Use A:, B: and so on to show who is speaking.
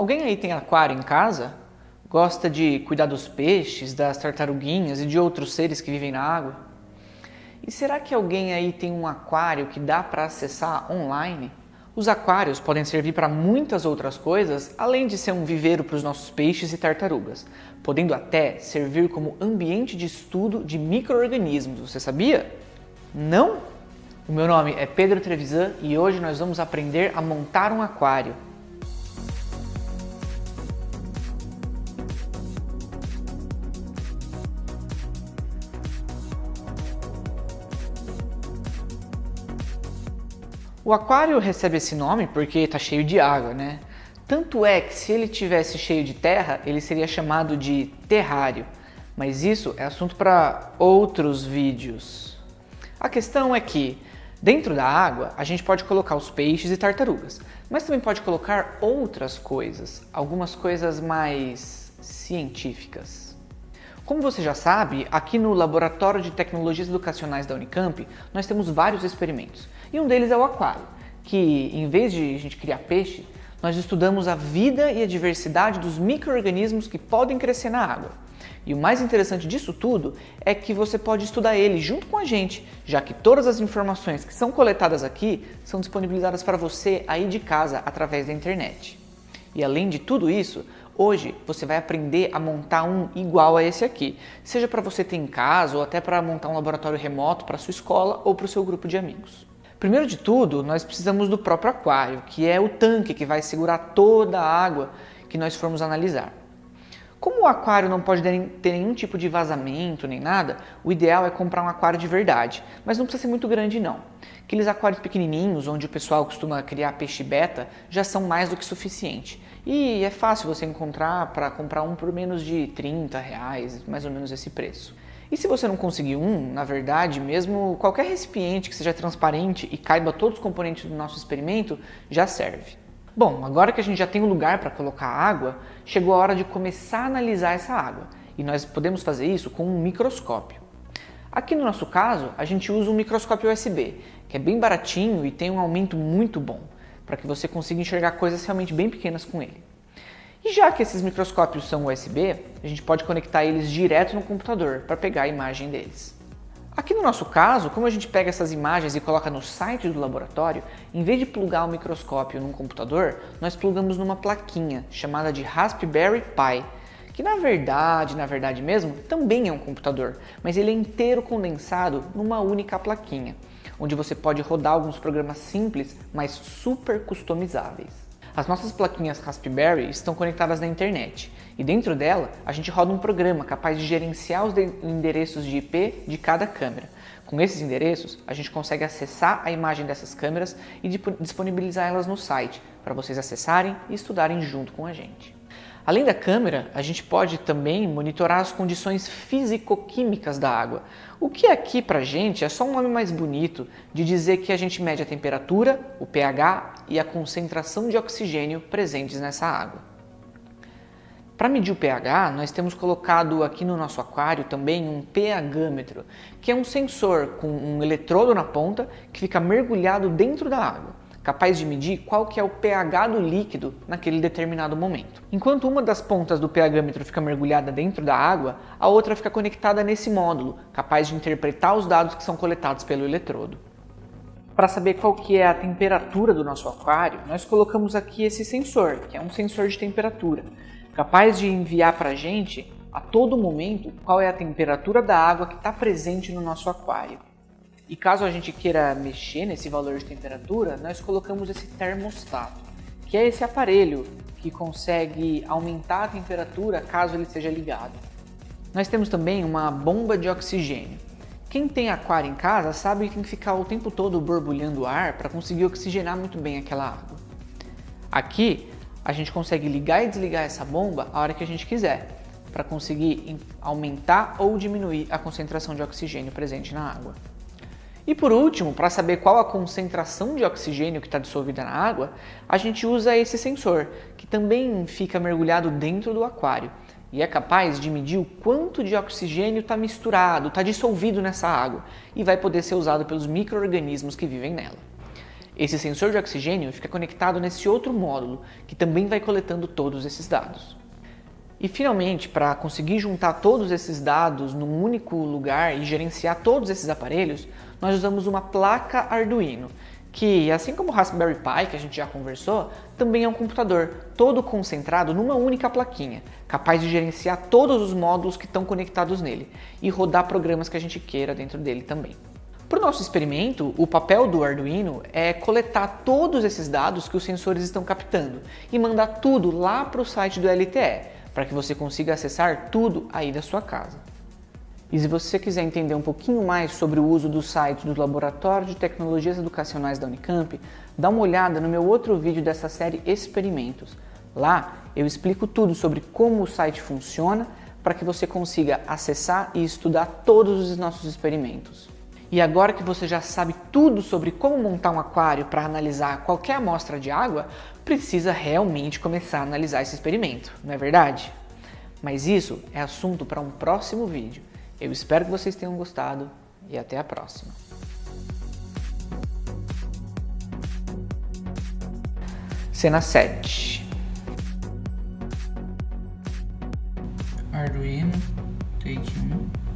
A: Alguém aí tem aquário em casa? Gosta de cuidar dos peixes, das tartaruguinhas e de outros seres que vivem na água? E será que alguém aí tem um aquário que dá para acessar online? Os aquários podem servir para muitas outras coisas, além de ser um viveiro para os nossos peixes e tartarugas, podendo até servir como ambiente de estudo de micro-organismos, você sabia? Não? O meu nome é Pedro Trevisan e hoje nós vamos aprender a montar um aquário. O aquário recebe esse nome porque está cheio de água, né? Tanto é que se ele tivesse cheio de terra, ele seria chamado de terrário. Mas isso é assunto para outros vídeos. A questão é que dentro da água a gente pode colocar os peixes e tartarugas, mas também pode colocar outras coisas, algumas coisas mais científicas. Como você já sabe, aqui no Laboratório de Tecnologias Educacionais da Unicamp, nós temos vários experimentos. E um deles é o aquário, que em vez de a gente criar peixe, nós estudamos a vida e a diversidade dos micro-organismos que podem crescer na água. E o mais interessante disso tudo é que você pode estudar ele junto com a gente, já que todas as informações que são coletadas aqui são disponibilizadas para você aí de casa através da internet. E além de tudo isso, Hoje você vai aprender a montar um igual a esse aqui, seja para você ter em casa ou até para montar um laboratório remoto para sua escola ou para o seu grupo de amigos. Primeiro de tudo, nós precisamos do próprio aquário, que é o tanque que vai segurar toda a água que nós formos analisar. Como o aquário não pode ter nenhum tipo de vazamento nem nada, o ideal é comprar um aquário de verdade, mas não precisa ser muito grande não. Aqueles aquários pequenininhos, onde o pessoal costuma criar peixe beta, já são mais do que suficiente. E é fácil você encontrar para comprar um por menos de 30 reais, mais ou menos esse preço. E se você não conseguir um, na verdade, mesmo qualquer recipiente que seja transparente e caiba todos os componentes do nosso experimento, já serve. Bom, agora que a gente já tem um lugar para colocar água, chegou a hora de começar a analisar essa água. E nós podemos fazer isso com um microscópio. Aqui no nosso caso, a gente usa um microscópio USB, que é bem baratinho e tem um aumento muito bom para que você consiga enxergar coisas realmente bem pequenas com ele. E já que esses microscópios são USB, a gente pode conectar eles direto no computador para pegar a imagem deles. Aqui no nosso caso, como a gente pega essas imagens e coloca no site do laboratório, em vez de plugar o microscópio num computador, nós plugamos numa plaquinha chamada de Raspberry Pi, que na verdade, na verdade mesmo, também é um computador, mas ele é inteiro condensado numa única plaquinha onde você pode rodar alguns programas simples, mas super customizáveis. As nossas plaquinhas Raspberry estão conectadas na internet e dentro dela a gente roda um programa capaz de gerenciar os endereços de IP de cada câmera. Com esses endereços, a gente consegue acessar a imagem dessas câmeras e disponibilizar elas no site para vocês acessarem e estudarem junto com a gente. Além da câmera, a gente pode também monitorar as condições físico-químicas da água, o que aqui para a gente é só um nome mais bonito de dizer que a gente mede a temperatura, o pH e a concentração de oxigênio presentes nessa água. Para medir o pH, nós temos colocado aqui no nosso aquário também um pHmetro, que é um sensor com um eletrodo na ponta que fica mergulhado dentro da água capaz de medir qual que é o pH do líquido naquele determinado momento. Enquanto uma das pontas do pHmetro fica mergulhada dentro da água, a outra fica conectada nesse módulo, capaz de interpretar os dados que são coletados pelo eletrodo. Para saber qual que é a temperatura do nosso aquário, nós colocamos aqui esse sensor, que é um sensor de temperatura, capaz de enviar para a gente a todo momento qual é a temperatura da água que está presente no nosso aquário. E caso a gente queira mexer nesse valor de temperatura, nós colocamos esse termostato, que é esse aparelho que consegue aumentar a temperatura caso ele seja ligado. Nós temos também uma bomba de oxigênio. Quem tem aquário em casa sabe que tem que ficar o tempo todo borbulhando ar para conseguir oxigenar muito bem aquela água. Aqui a gente consegue ligar e desligar essa bomba a hora que a gente quiser, para conseguir aumentar ou diminuir a concentração de oxigênio presente na água. E por último, para saber qual a concentração de oxigênio que está dissolvida na água, a gente usa esse sensor, que também fica mergulhado dentro do aquário e é capaz de medir o quanto de oxigênio está misturado, está dissolvido nessa água e vai poder ser usado pelos micro-organismos que vivem nela. Esse sensor de oxigênio fica conectado nesse outro módulo, que também vai coletando todos esses dados. E finalmente, para conseguir juntar todos esses dados num único lugar e gerenciar todos esses aparelhos, nós usamos uma placa Arduino, que, assim como o Raspberry Pi, que a gente já conversou, também é um computador todo concentrado numa única plaquinha, capaz de gerenciar todos os módulos que estão conectados nele e rodar programas que a gente queira dentro dele também. Para o nosso experimento, o papel do Arduino é coletar todos esses dados que os sensores estão captando e mandar tudo lá para o site do LTE, para que você consiga acessar tudo aí da sua casa. E se você quiser entender um pouquinho mais sobre o uso do site do Laboratório de Tecnologias Educacionais da Unicamp, dá uma olhada no meu outro vídeo dessa série Experimentos. Lá eu explico tudo sobre como o site funciona para que você consiga acessar e estudar todos os nossos experimentos. E agora que você já sabe tudo sobre como montar um aquário para analisar qualquer amostra de água, precisa realmente começar a analisar esse experimento, não é verdade? Mas isso é assunto para um próximo vídeo. Eu espero que vocês tenham gostado e até a próxima. Cena 7
B: Arduino, take 1